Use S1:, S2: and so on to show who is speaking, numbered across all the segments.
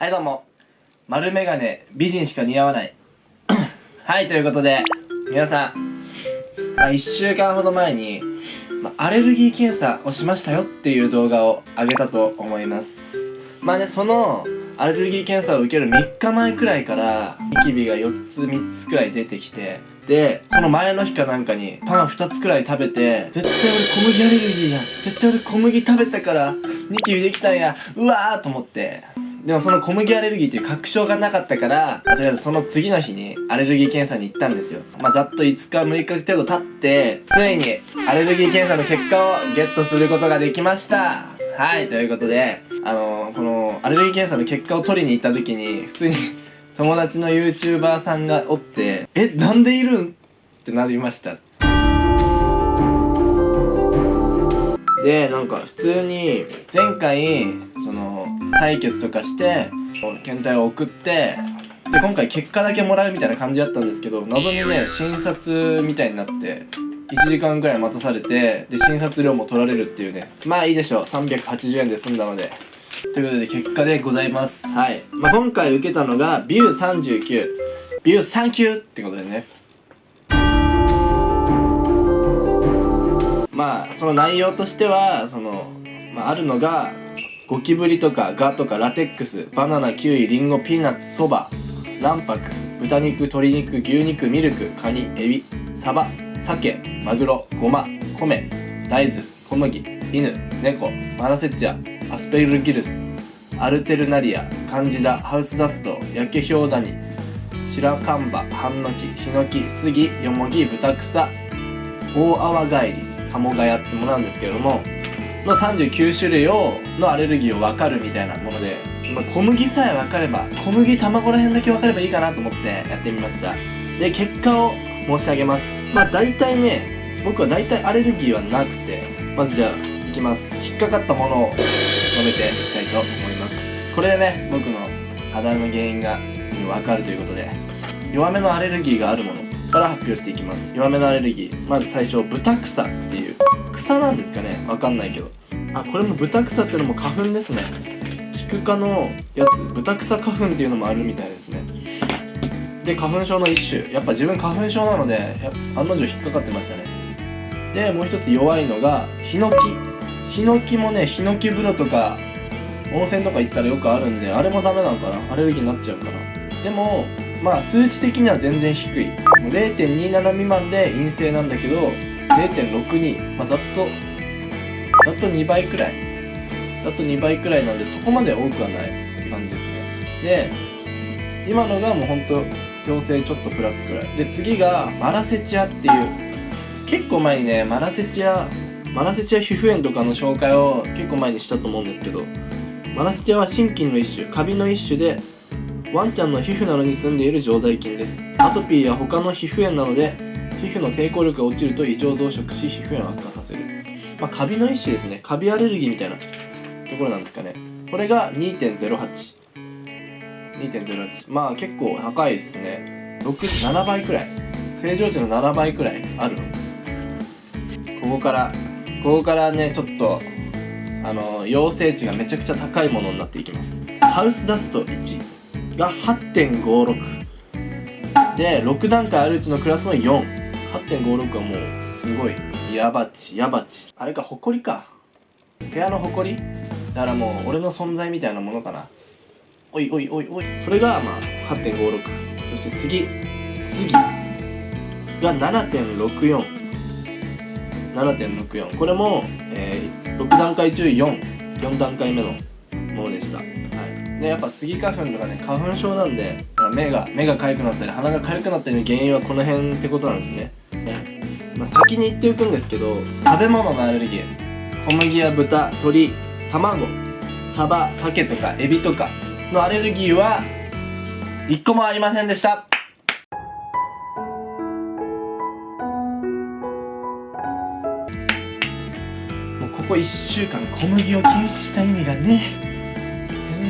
S1: はいどうも。丸メガネ美人しか似合わない。はいということで皆さん、まあ、1週間ほど前に、まあ、アレルギー検査をしましたよっていう動画を上げたと思います。まあねそのアレルギー検査を受ける3日前くらいからニキビが4つ3つくらい出てきてでその前の日かなんかにパン2つくらい食べて絶対俺小麦アレルギーだ。絶対俺小麦食べたからニキビできたんや。うわーと思って。でもその小麦アレルギーっていう確証がなかったから、とりあえずその次の日にアレルギー検査に行ったんですよ。まあ、ざっと5日6日程度経って、ついにアレルギー検査の結果をゲットすることができました。はい、ということで、あのー、このアレルギー検査の結果を取りに行った時に、普通に友達の YouTuber さんがおって、え、なんでいるん？ってなりました。で、なんか普通に前回、その、採血とかして、検体を送って、で、今回結果だけもらうみたいな感じだったんですけど、謎にね、診察みたいになって、1時間くらい待たされて、で、診察料も取られるっていうね。まあいいでしょう。380円で済んだので。ということで、結果でございます。はい。まあ今回受けたのが、ビュー39。ビュー39ってことでね。まあその内容としてはその、まあ、あるのがゴキブリとかガとかラテックスバナナキウイリンゴピーナッツそば卵白豚肉鶏肉牛肉ミルクカニエビサバ鮭マグロゴマ米大豆小麦犬猫マラセッチャアスペルギルスアルテルナリアカンジダハウスダストヤケヒョウダニ白樺ハンノキヒノキスギヨモギブタクサ大アワガエリ鴨ガヤってものなんですけれどもの39種類をのアレルギーを分かるみたいなもので、まあ、小麦さえ分かれば小麦卵ら辺だけ分かればいいかなと思ってやってみました。で結果を申し上げます。まあ大体ね僕は大体アレルギーはなくてまずじゃあいきます。引っかかったものを述べていきたいと思います。これでね僕の肌の原因が分かるということで弱めのアレルギーがあるものから発表していきます。弱めのアレルギー。まず最初ブタクサっていう。草なんですかね。わかんないけど。あこれもブタクサっていうのも花粉ですね。キク科のやつ。ブタクサ花粉っていうのもあるみたいですね。で花粉症の一種。やっぱ自分花粉症なので案の定引っかかってましたね。でもう一つ弱いのがヒノキ。ヒノキもねヒノキ風呂とか温泉とか行ったらよくあるんであれもダメなのかな。アレルギーになっちゃうかな。でもまあ数値的には全然低い。0.27未満で陰性なんだけど0.62、まあ、ざっとざっと2倍くらい。ざっと2倍くらいなんでそこまで多くはない感じですね。で今のがもうほんと陽性ちょっとプラスくらい。で次がマラセチアっていう。結構前にねマラセチアマラセチア皮膚炎とかの紹介を結構前にしたと思うんですけどマラセチアは心筋の一種カビの一種でワンちゃんの皮膚などに住んでいる常在菌です。アトピーや他の皮膚炎なので皮膚の抵抗力が落ちると異常増殖し皮膚炎を悪化させる。まあカビの一種ですね。カビアレルギーみたいなところなんですかね。これが2.08 2.08まあ結構高いですね。67倍くらい。正常値の7倍くらいあるここからここからねちょっとあの陽性値がめちゃくちゃ高いものになっていきます。ハウスダスト1が8.56で6段階あるうちのクラスの48.56はもうすごい。ヤバチヤバチあれか埃か。部屋の埃だからもう俺の存在みたいなものかな。おいおいおいおい。それがまあ8.56そして次。次。が7.64 7.64これも、えー、6段階中44段階目のものでした。でやっぱスギ花粉とかね花粉症なんで目が目が痒くなったり鼻が痒くなったりの原因はこの辺ってことなんですね。まあ、先に言っておくんですけど食べ物のアレルギー。小麦や豚鶏卵サバ鮭とかエビとかのアレルギーは1個もありませんでした。もうここ1週間小麦を禁止した意味がね。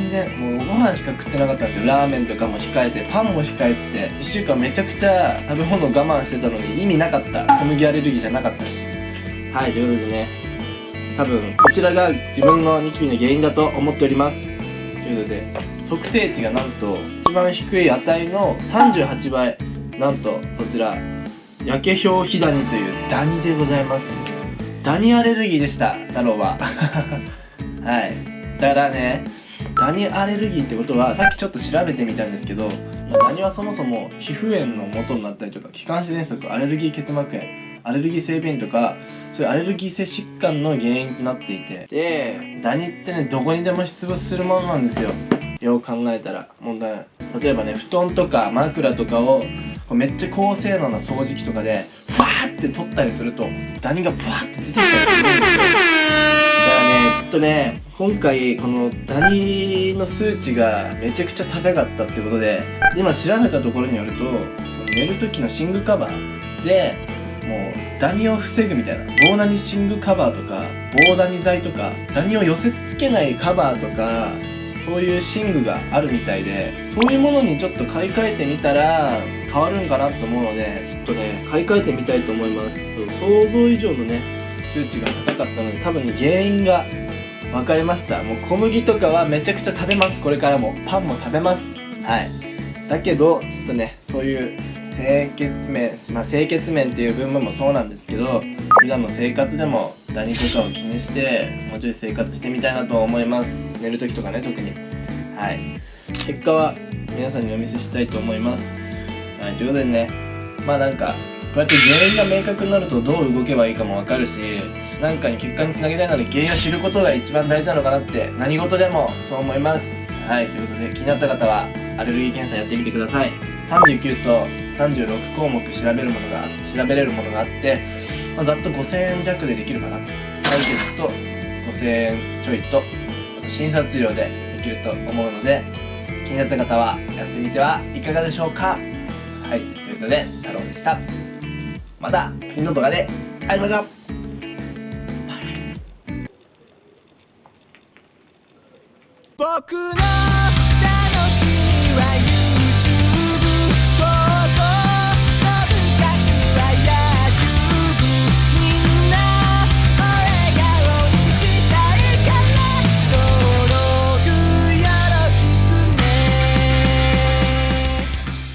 S1: 全然。もうご飯しか食ってなかったんですよ。ラーメンとかも控えてパンも控えてて1週間めちゃくちゃ食べ物我慢してたのに意味なかった。小麦アレルギーじゃなかったしはいということでね。多分こちらが自分のニキビの原因だと思っております。ということで測定値がなんと一番低い値の38倍。なんとこちら焼け氷ヒダニというダニでございます。ダニアレルギーでした太郎は。はい。だからねダニアレルギーってことはさっきちょっと調べてみたんですけどダニはそもそも皮膚炎の元になったりとか気管支喘息アレルギー結膜炎アレルギー性鼻炎とかそういうアレルギー性疾患の原因となっていてでダニってねどこにでも出没するものなんですよ。よう考えたら問題。例えばね布団とか枕とかをこうめっちゃ高性能な掃除機とかでフワーって取ったりするとダニがブワーって出てきたりする。とね今回このダニの数値がめちゃくちゃ高かったってことで今調べたところによるとその寝る時の寝具カバーでもうダニを防ぐみたいな棒ダニ寝具カバーとか棒ダニ剤とかダニを寄せつけないカバーとかそういう寝具があるみたいでそういうものにちょっと買い替えてみたら変わるんかなと思うのでちょっとね買い替えてみたいと思います。想像以上のね数値が高かったので多分ね原因が分かりました。もう小麦とかはめちゃくちゃ食べます。これからも。パンも食べます。はい。だけどちょっとねそういう清潔面まあ清潔面っていう部分もそうなんですけど普段の生活でもダニとかを気にしてもうちょい生活してみたいなと思います。寝る時とかね特に。はい。結果は皆さんにお見せしたいと思います。はい。ということでねまあなんかこうやって原因が明確になるとどう動けばいいかもわかるし何かに結果につなげたいなら原因を知ることが一番大事なのかなって何事でもそう思います。はいということで気になった方はアレルギー検査やってみてください。39と36項目調べるものが調べれるものがあって、まあ、ざっと5000円弱でできるかな。採血と5000円ちょいと診察料でできると思うので気になった方はやってみてはいかがでしょうか。はいということで太郎でした。また次の動画で会いましょう。
S2: 僕の楽しみは